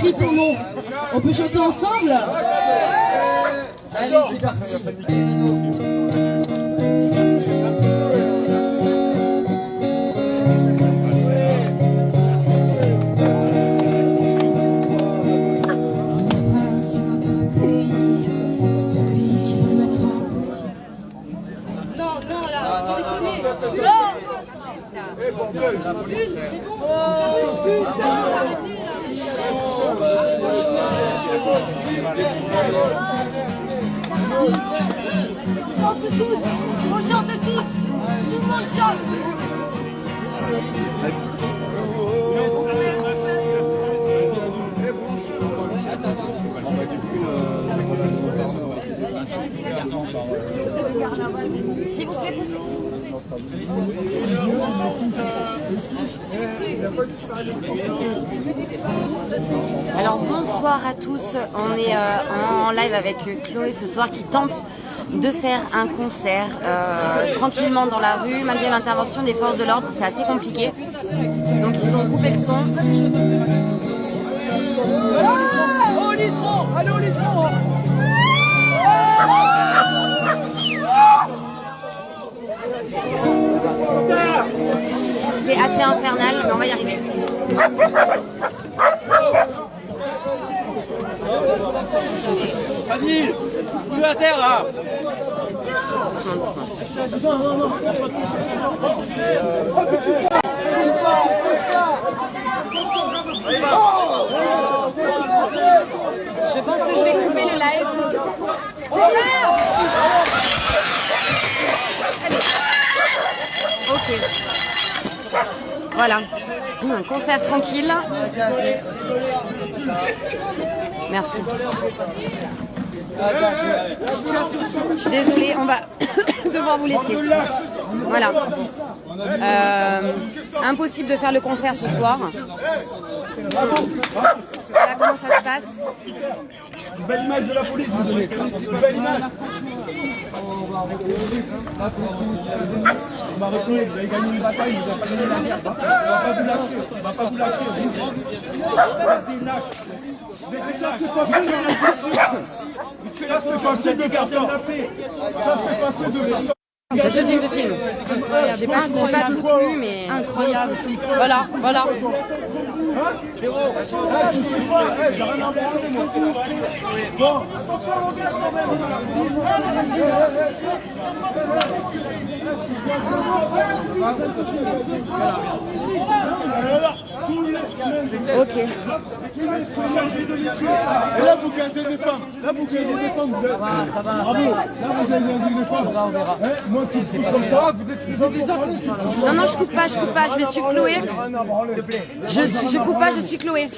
crie ton nom. On peut chanter ensemble Allez, c'est parti. C'est notre pays, celui là, faut déconner. On chante tous Tout le chante S'il vous plaît, poussez. Alors bonsoir à tous, on est euh, en live avec Chloé ce soir qui tente de faire un concert euh, tranquillement dans la rue malgré l'intervention des forces de l'ordre, c'est assez compliqué. Donc ils ont coupé le son. C'est infernal, mais on va y arriver. Fanny Plus à terre là Doucement, doucement. Je pense que je vais couper le live. Allez. Ok. Voilà. Un concert tranquille. Merci. Désolée, on va devoir vous laisser. Voilà. Euh, impossible de faire le concert ce soir. Voilà comment ça se passe. Belle image de la police, vous belle image. On m'a reconnu, vous avez gagné une bataille, vous avez pas gagné la guerre. On va pas vous lâcher, on va pas vous lâcher. Vas-y, lâche. Ça, c'est possible. De garder la paix. Ça, c'est passé de personne. Ça se filme, le film. J'ai pas, j'ai pas tout vu, mais incroyable. Voilà, voilà. Moi. Bon, attention à l'engagement quand même. Ok. Et là, vous gardez des femmes. Là, vous gardez des femmes. Vous êtes... Bravo. Là, vous gardez des femmes. On verra. Moi, tu me comme ça, vous êtes Non, non, je coupe pas, je coupe pas, je vais suivre Chloé. Je, je coupe pas, je suis Chloé.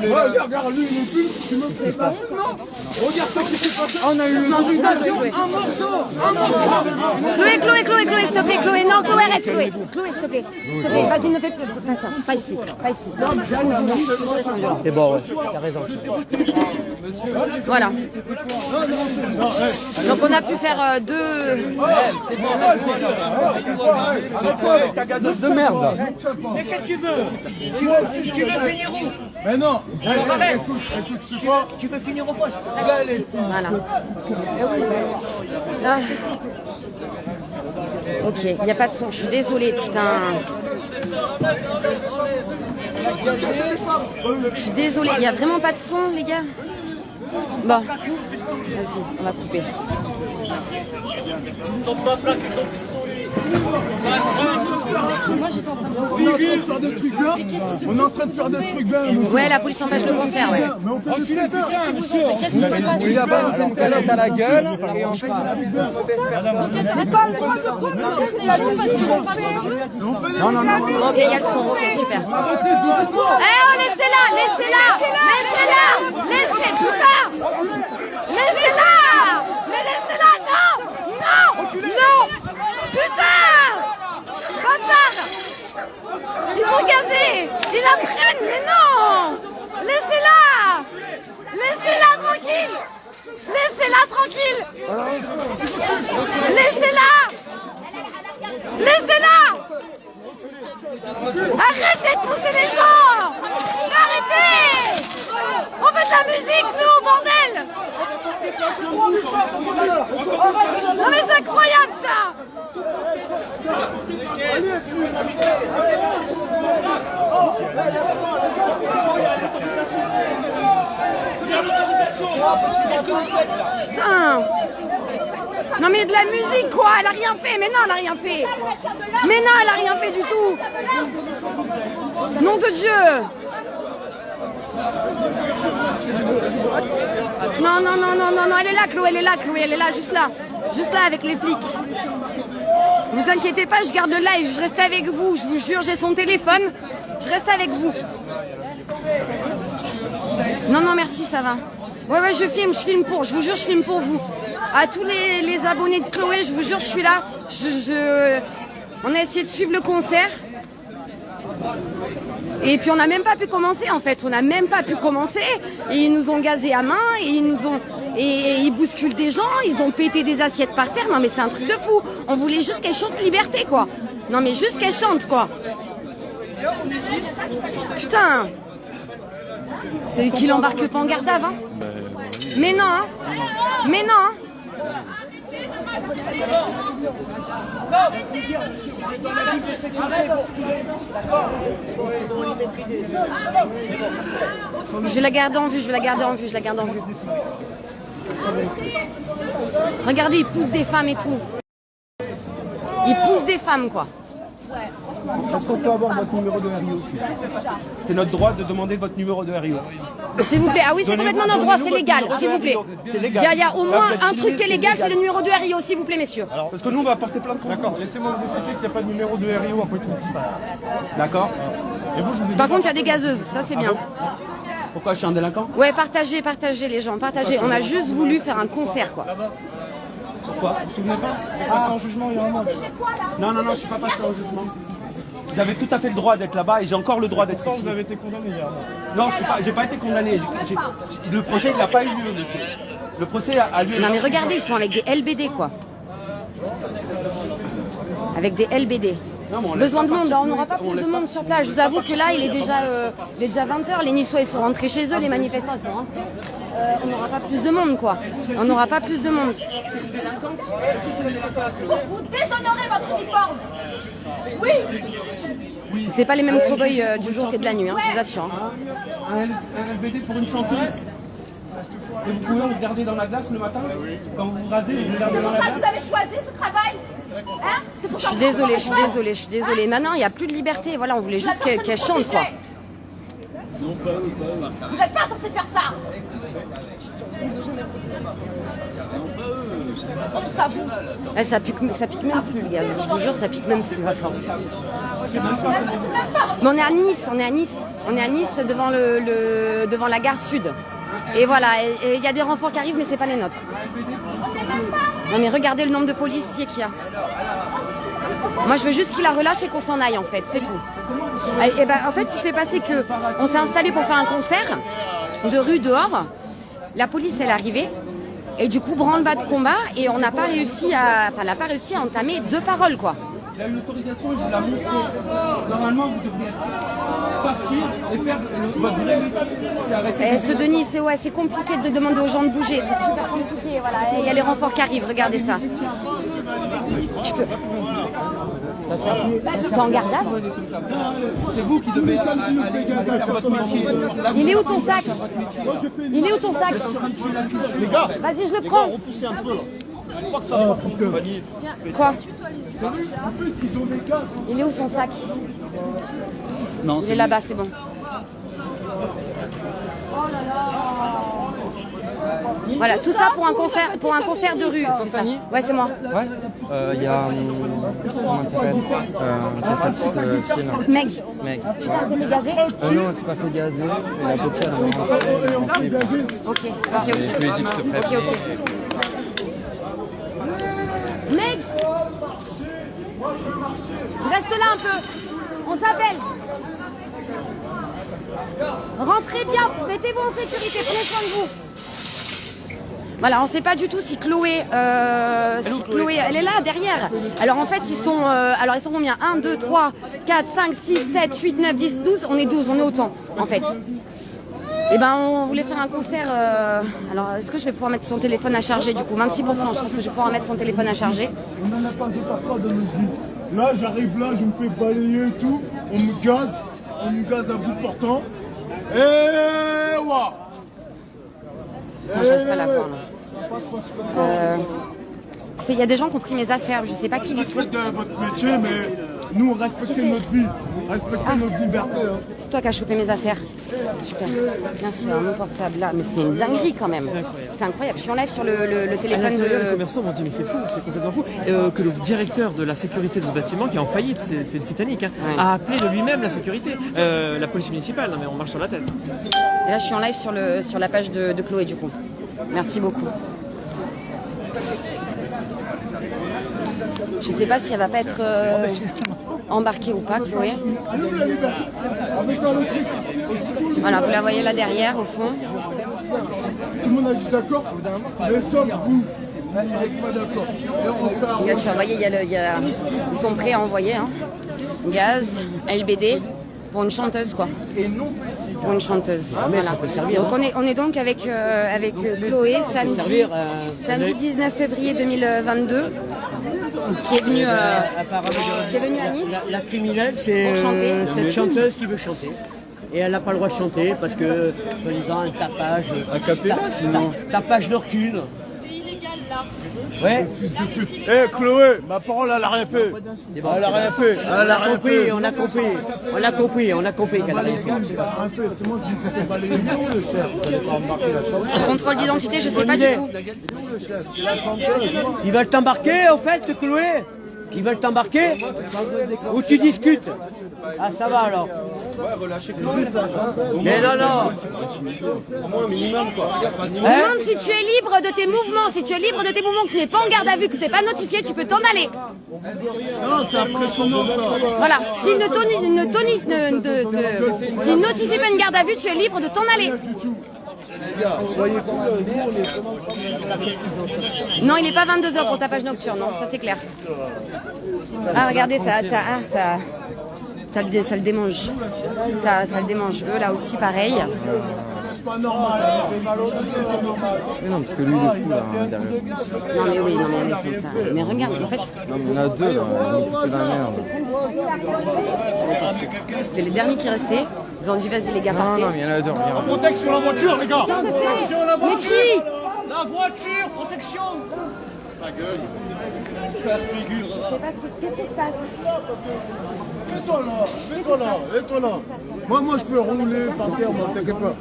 Ouais, regarde, regarde, lui, il est plus. Tu me fais pas. Non. Regarde ce qui s'est passé. On a eu Chloé. un morceau. Un morceau. Chloé, Chloé, Chloé, Chloé, s'il te plaît, Chloé. Non, Chloé, arrête, Chloé. Chloé, s'il te plaît. S'il te plaît, vas-y, ne fais plus. Pas ça, pas ici, pas ici. C'est bon, ouais, t'as raison. Voilà. Donc on a pu faire euh, deux. De merde Mais qu'est-ce que tu veux? Tu veux, tu veux finir où? Mais non. arrête. Écoute, écoute, c'est quoi Tu veux finir au poste Là. Voilà. Ah. Ok, il n'y a pas de son, je suis désolée, putain. Je suis désolée, il n'y a vraiment pas de son, les gars Bon, vas-y, on va couper. On est en train de faire des trucs là. On est en train de faire des trucs bien. monsieur. Ouais, la police empêche le concert, ouais. Mais on fait des trucs bien. Il a balancé une canette à la gueule et en fait il a Non, non, non. Ok, il y a le son, ok, super. Eh oh, laissez-la, Laissez-la tranquille. Laissez-la. Laissez-la. Arrêtez de pousser les gens. Arrêtez. On fait de la musique, nous, bordel. Non mais c'est incroyable, ça. Putain. Non mais de la musique quoi, elle a rien fait, mais non elle a rien fait. Mais non elle a rien fait du tout. Nom de Dieu. Non non non non non non elle est là Chloé, elle est là Chloé, elle est là, juste là. Juste là avec les flics. Vous inquiétez pas, je garde le live, je reste avec vous, je vous jure, j'ai son téléphone, je reste avec vous. Non, non, merci, ça va. Ouais, ouais, je filme, je filme pour, je vous jure, je filme pour vous. À tous les, les abonnés de Chloé, je vous jure, je suis là. Je, je... On a essayé de suivre le concert. Et puis on n'a même pas pu commencer en fait, on n'a même pas pu commencer. Et ils nous ont gazé à main, et ils nous ont, et, ils bousculent des gens, ils ont pété des assiettes par terre. Non mais c'est un truc de fou. On voulait juste qu'elle chante liberté quoi. Non mais juste qu'elle chante quoi. Putain. C'est qu'il embarque pas en garde hein. Mais non, hein. Mais non, hein. Je vais la garder en vue, je vais la garder en vue, je la garde en vue. Regardez, il pousse des femmes et tout. Il pousse des femmes, quoi. Est-ce qu'on peut avoir votre numéro de RIO C'est notre droit de demander votre numéro de RIO. S'il vous plaît. Ah oui, c'est complètement notre droit, c'est légal, s'il vous plaît. Il y, a, il y a au moins un truc qui est légal, c'est le numéro de RIO, s'il vous plaît, messieurs. Parce que nous, on va porter plein de D'accord, laissez-moi vous expliquer qu'il n'y a pas de numéro de RIO après tout. D'accord Par contre, il y a des gazeuses, ça c'est bien. Pourquoi je suis un délinquant Ouais, partagez, partagez les gens, partagez. On a juste voulu faire un concert, quoi. Pourquoi Vous vous souvenez pas Passé en jugement il y a un mois. Non, non, non, je suis pas passé en jugement. J'avais tout à fait le droit d'être là-bas et j'ai encore le droit d'être ici. vous avez été condamné hier Non, je n'ai pas, été condamné. Le procès, il n'a pas eu lieu, monsieur. Le procès a, a lieu. Non mais regardez, ils sont avec des LBD, quoi. Avec des LBD. Non, on Besoin de monde, on n'aura pas plus de monde pas- sur place. Je vous avoue que là, il est déjà, euh, il est déjà 20h. Les Niçois, ils sont rentrés chez eux, les manifestants, ils sont rentrés. Euh, on n'aura pas plus de monde, quoi. On n'aura pas plus de monde. Vous déshonorez votre uniforme Oui C'est pas les mêmes cow-boys euh, du jour que de la nuit, hein, je vous assure. hein. Un, un LBD pour une chanteuse Et vous pouvez regarder dans la glace le matin Quand vous vous rasez, vous regardez dans la Ça, vous glace avez choisi ce travail Hein? Pour Je suis désolée, je suis désolée, je suis désolée. Maintenant, il n'y a plus de liberté. Voilà, on voulait juste qu'elle chante, quoi. Vous n'êtes pas censé faire ça Honte à vous Eh, ça, pique, ça pique même plus, les gars. Je vous jure, ça pique même plus, à force. Mais on est à Nice, on est à Nice. On est à Nice devant, la gare sud. Et voilà, il y a des renforts qui arrivent, mais c'est pas les nôtres. Non mais regardez le nombre de policiers qu'il y a. Moi je veux juste qu'il la relâche et qu'on s'en aille en fait, c'est tout. Et, et ben, en fait il s'est passé que on s'est installé pour faire un concert de rue dehors. La police elle est arrivée et du coup branle-bas de combat et on n'a pas réussi à, n'a pas réussi à entamer deux paroles quoi. Il a eu l'autorisation et je vous la montré. Normalement, vous devriez partir et faire le- votre vrai métier. Eh, ce Denis, c'est ouais, c'est compliqué de demander aux gens de bouger, c'est super compliqué. Voilà, il y a les renforts qui arrivent, regardez ça. Je peux. C'est en garde C'est vous qui devez aller faire votre métier. Il est où ton sac Il est où ton sac Les gars, Vas-y, je le prends. repoussez un peu là. Je crois que ça va compagnie. Quoi Il est où son sac Non, Il est là-bas, c'est bon. Voilà, tout ça pour un concert, pour un concert de rue, c'est ça Ouais, c'est moi. Ouais. Euh, Il y a. Comment elle s'appelle euh, sa petite euh, là. Meg, Mec. putain, c'est fait gazer. Euh, non, c'est pas fait gazer. Et la petite, elle enfant. Ok, ok, Et ok. Ok, ok. Meg Reste là un peu. On s'appelle. Rentrez bien, mettez-vous en sécurité, prenez soin de vous. Voilà, on ne sait pas du tout si Chloé, euh, si Chloé, elle est là derrière. Alors en fait, ils sont, euh, alors ils sont combien? 1, 2, 3, 4, 5, 6, 7, 8, 9, 10, 12. On est 12, on est autant en fait. Eh ben, on voulait faire un concert. euh, Alors, est-ce que je vais pouvoir mettre son téléphone à charger du coup? 26%. Je pense que je vais pouvoir mettre son téléphone à charger. On n'en a pas pas de musique. Là, j'arrive là, je me fais balayer et tout. On me gaze. On me gaze à bout portant. Et ouah Putain, j'arrive pas à la voir, là. Euh, Il y a des gens qui ont pris mes affaires, je sais pas qui du tout. Respectez votre métier, mais nous, respectez notre vie. Respectez notre liberté. hein. C'est toi qui as chopé mes affaires. Super. Merci, hein, mon portable là. Mais c'est une dinguerie quand même. C'est incroyable. Je suis en live sur le, le- le À téléphone l'intérieur, les de. commerçants m'ont dit mais c'est fou, c'est complètement fou. Euh, que le directeur de la sécurité de ce bâtiment, qui est en faillite, c'est c'est le Titanic, hein, Ouais. a appelé de lui-même la sécurité, Euh, la police municipale. Non mais on marche sur la tête. Et là, je suis en live sur, le, sur la page de, de Chloé, du coup. Merci beaucoup. Je sais pas si elle va pas être euh, embarquée ou pas, Chloé. Voilà, vous la voyez là derrière, au fond. Tout le monde a dit d'accord, mais sauf vous. Avec pas d'accord. Regarde, vous voyez, il y a le- il y a- ils sont prêts à envoyer. Hein. Gaz, LBD, pour une chanteuse, quoi. Pour une chanteuse. voilà. Donc on est, on est donc avec, euh, avec euh, Chloé samedi, samedi 19 février 2022, qui est venue, euh, qui est venue à Nice. La, la criminelle, c'est euh, cette chanteuse qui veut chanter. Et elle n'a pas le droit de chanter parce que, soi-disant, un tapage. Un capella, sinon. Tapage nocturne. C'est illégal là. Ouais. Eh Chloé, ma parole elle a rien fait. Elle a rien fait. Elle On a a rien compris, fait. on a compris. On a compris, on a compris qu'elle a rien fait. Contrôle d'identité, je sais pas du tout. Ils veulent t'embarquer, au fait, Chloé? Ils veulent t'embarquer? Ou tu discutes? Ah, ça va alors. Mais non, non. Demande si tu es libre de tes mouvements. Si tu es libre de tes mouvements, que tu n'es pas en garde à vue, que tu n'es pas notifié, tu peux t'en aller. Non, c'est impressionnant ça. Voilà. S'il ne, toni- ne, toni- ne- de- de- s'il notifie pas une garde à vue, tu es libre de t'en aller. Vraiment Non, il n'est pas 22h pour ta page nocturne, non, ça c'est clair. Ah, regardez, ça, ça, ah, ça, ça, le, dé- ça le démange. Ça, ça le démange. Eux, là aussi, pareil. pas normal. C'est. Mais non, parce que lui, il est fou là, hein, derrière. Non, mais oui, non, mais, mais, c'est pas- mais regarde, en fait, Non, mais il y en a deux là, foutu la merde. c'est les derniers qui restaient. Ils ont dit, vas-y, les gars, Non, partez. non, mais il y en a deux, sur la voiture, les gars Mais qui? La voiture, protection Mets-toi là, mets-toi là, mets-toi là. Moi, moi, je peux rouler par terre, moi, t'inquiète pas.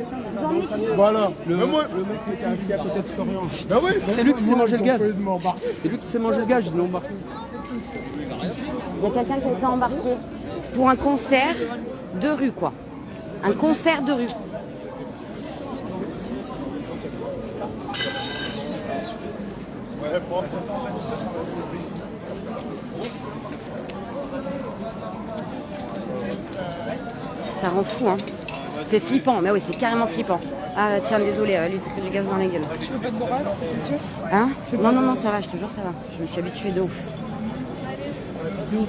Voilà. Le, moi... le mec qui était assis à côté de Florian. Ben oui. C'est lui qui s'est mangé le gaz. C'est lui qui s'est mangé le gaz, je l'ai embarqué. Il y a quelqu'un qui s'est embarqué pour un concert de rue, quoi. Un concert de rue. Ça rend fou, hein. C'est flippant, mais oui, c'est carrément flippant. Ah tiens, désolé, euh, lui, c'est que du gaz dans la gueule. Tu veux pas de borax, t'es sûr Hein Non, non, non, ça va, je te jure, ça va. Je me suis habituée de ouf. Tout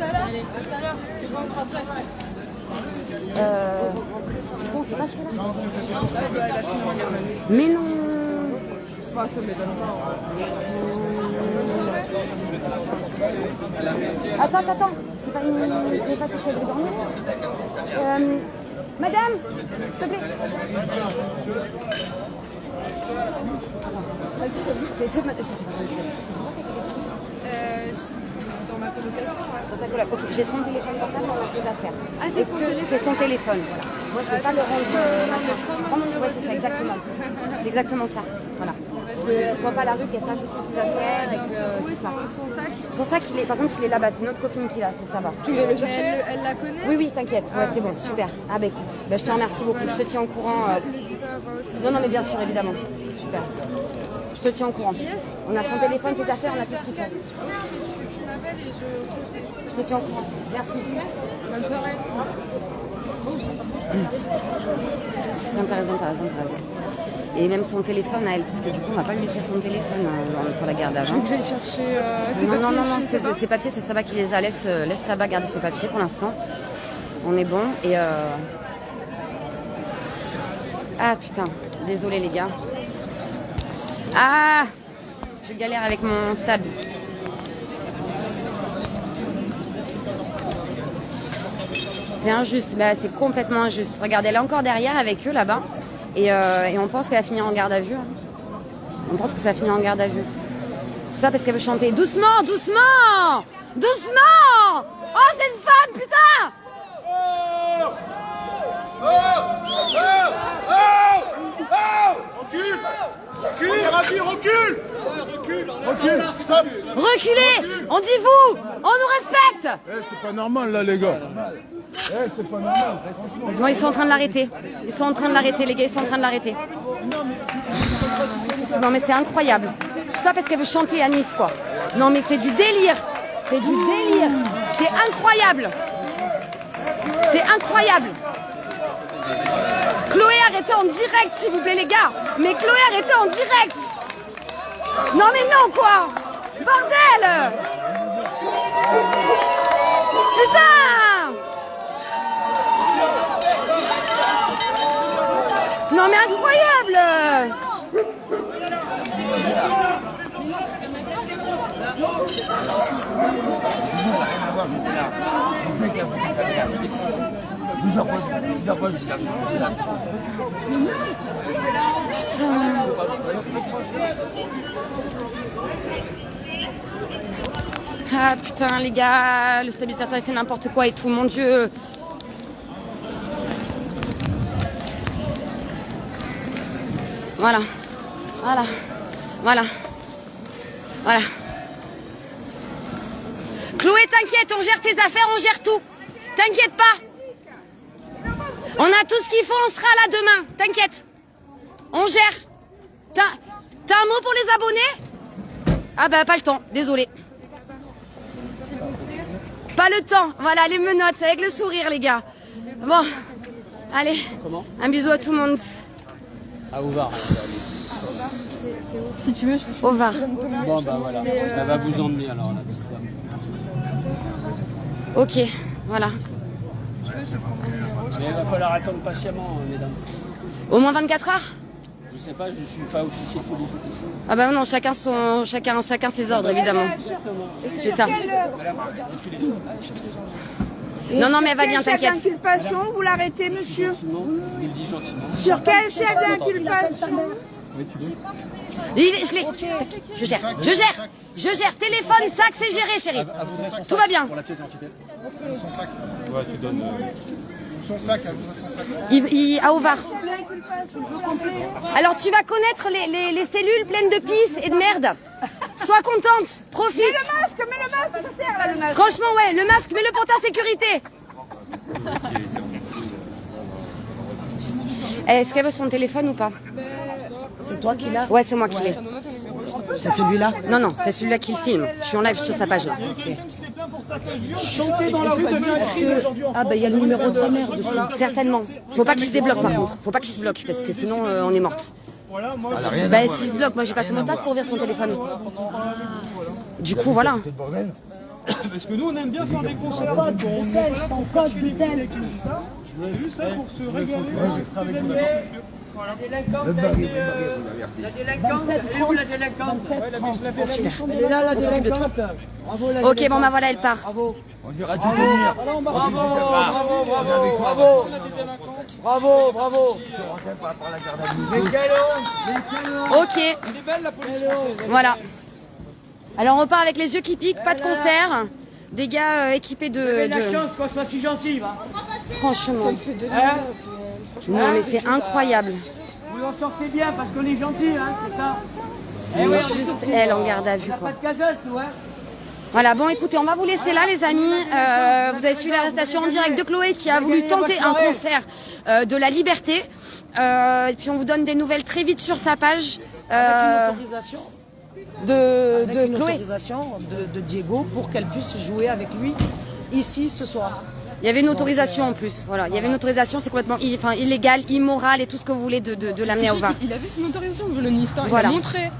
à l'heure, tout à l'heure, tu rentres après. Euh... bon, c'est pas celui-là. Mais non Enfin, ça m'étonne pas. Attends, attends, attends. C'est pas une... C'est pas celle de dormir euh... Madame S'il te plaît. Euh, dans ma colocation. Dans ta. Ok, j'ai son téléphone portable dans affaires. Ah, c'est son que téléphone C'est son téléphone, voilà. Moi, je ne vais pas le rendre machin. Prends mon numéro, c'est ça, exactement. C'est exactement ça, voilà. Qu'elle soit pas à la rue, qu'elle sache où sont ses affaires et que Où tout ça. son, sac Son sac, il est, par contre, il est là-bas. C'est notre copine qui l'a, ça, ça va. Tu voulais le chercher elle, elle la connaît Oui, oui, t'inquiète. Ouais, c'est bon, super. Ah bah écoute, bah, je te remercie beaucoup. Je te tiens au courant. euh. Non, non, mais bien sûr, évidemment. Super. Je te tiens au courant. On a son téléphone, ses affaires, on a tout ce qu'il faut. Mais tu, m'appelles et je. Je te tiens au courant. Merci. Bonne soirée. Non, t'as raison, t'as raison, t'as raison. Et même son téléphone à elle, parce que du coup, on va pas lui laisser son téléphone euh, pour la garde à vue. Que j'aille chercher. Euh, ses Non, non, papiers, non, non, je c'est pas. ses papiers, c'est Saba qui les a. Laisse, euh, laisse Saba garder ses papiers pour l'instant. On est bon. Et euh... Ah putain, désolé les gars. Ah Je galère avec mon stab. C'est injuste, bah, c'est complètement injuste. Regardez, elle est encore derrière avec eux là-bas. Et, euh, et on pense qu'elle va finir en garde à vue. hein. On pense que ça va finir en garde à vue. Tout ça parce qu'elle veut chanter. Doucement, doucement Doucement Oh, c'est une femme, putain Recule Recule Ravi, recule Recule Stop Reculez On dit vous On nous respecte Eh, c'est pas normal là, les gars. Bon, ils sont en train de l'arrêter. Ils sont en train de l'arrêter, les gars, ils sont en train de l'arrêter. Non, mais c'est incroyable. Tout ça parce qu'elle veut chanter à Nice, quoi. Non, mais c'est du délire. C'est du délire. C'est incroyable. C'est incroyable. Chloé, arrêtez en direct, s'il vous plaît, les gars. Mais Chloé, arrêtez en direct. Non, mais non, quoi. Bordel. Putain Non mais incroyable Ah putain les gars, le stabilisateur il fait n'importe quoi et tout, mon dieu Voilà. Voilà. Voilà. Voilà. Chloé, t'inquiète, on gère tes affaires, on gère tout. T'inquiète pas. On a tout ce qu'il faut, on sera là demain. T'inquiète. On gère. T'as un mot pour les abonnés? Ah bah pas le temps, désolé. Pas le temps. Voilà, les menottes avec le sourire, les gars. Bon. Allez. Un bisou à tout le monde. À Ovar. Si tu veux, je peux Au Var. Bon, bah voilà. Elle va vous emmener alors, la petite dame. Ok, voilà. Mais il va falloir attendre patiemment, euh, mesdames. Au moins 24 heures Je sais pas, je suis pas officier de police ici. Ah bah non, chacun son, chacun, chacun ses ordres évidemment. C'est ça. Non non mais elle va bien, Quel chef t'inquiète. d'inculpation vous l'arrêtez, monsieur Gentiment, je vous le dis gentiment. Sur quel chef d'inculpation Il- Je l'ai. Je gère, je gère, je gère. Téléphone, sac, c'est géré, chérie. Tout va bien. Son sac. Ouais, tu donnes. Son sac, elle voudrait son sac. Il, il- à Ovar. Alors tu vas connaître les, les- les cellules pleines de pisse et de merde. Sois contente, profite. Mets le masque, mets le masque, ça sert là le masque. Franchement ouais, le masque, mets-le pour ta sécurité. Est-ce qu'elle veut son téléphone ou pas C'est toi qui l'as Ouais, c'est moi qui l'ai. C'est celui-là Non, non, c'est celui-là qui le filme. Je suis en live sur sa page là. Chanter dans la rue devient un crime aujourd'hui en Ah bah il y a le numéro de sa mère dessus. Certainement. Faut pas qu'il se débloque par contre. Faut pas qu'il se bloque parce que sinon euh, on est morte. Voilà, moi, Bah s'il se bloque, moi j'ai passé mon passe pour ouvrir son téléphone. Du coup voilà. parce que nous on aime bien faire des concerts. Code d'hôtel, ton code d'hôtel. Juste là pour se régaler. La délinquante, la délinquante, elle est où la délinquante Elle est là la On s'occupe de tout. délinquante. Bravo la Ok, bon bah voilà, elle part. On dira venir. Bravo, bravo, bravo, bravo. Bravo, bravo. Mais quel homme Ok. Voilà. Alors on repart avec les yeux qui piquent, pas de concert. Des gars euh, équipés de, la de- chance qu'on soit si gentil, va. Franchement. Hein Non mais c'est incroyable. Vous en sortez bien parce qu'on est gentil, hein, c'est ça Eh ouais, on est Juste elle en garde à vue On n'a quoi. pas de casos, nous, hein Voilà, bon écoutez, on va vous laisser là les amis. Euh, vous avez suivi l'arrestation en direct de Chloé qui a voulu tenter un concert euh, de la liberté. Euh, et puis on vous donne des nouvelles très vite sur sa page euh, Autorisation de, avec de une Chloé. autorisation de, de Diego pour qu'elle puisse jouer avec lui ici ce soir. Il y avait une autorisation en plus. Voilà, il y avait une autorisation, c'est complètement enfin, illégal, immoral et tout ce que vous voulez de, de, de l'amener au VAR. Il a vu son autorisation, le ministère, Voilà. il a montré.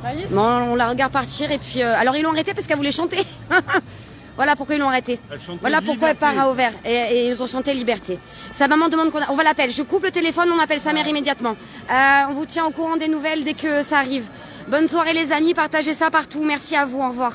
Voyez, Bon, on la regarde partir et puis euh, alors ils l'ont arrêtée parce qu'elle voulait chanter. voilà pourquoi ils l'ont arrêtée. Voilà pourquoi elle part à Auvers et, et ils ont chanté Liberté. Sa maman demande qu'on a- on va l'appeler. Je coupe le téléphone, on appelle sa mère immédiatement. Euh, on vous tient au courant des nouvelles dès que ça arrive. Bonne soirée les amis, partagez ça partout. Merci à vous, au revoir.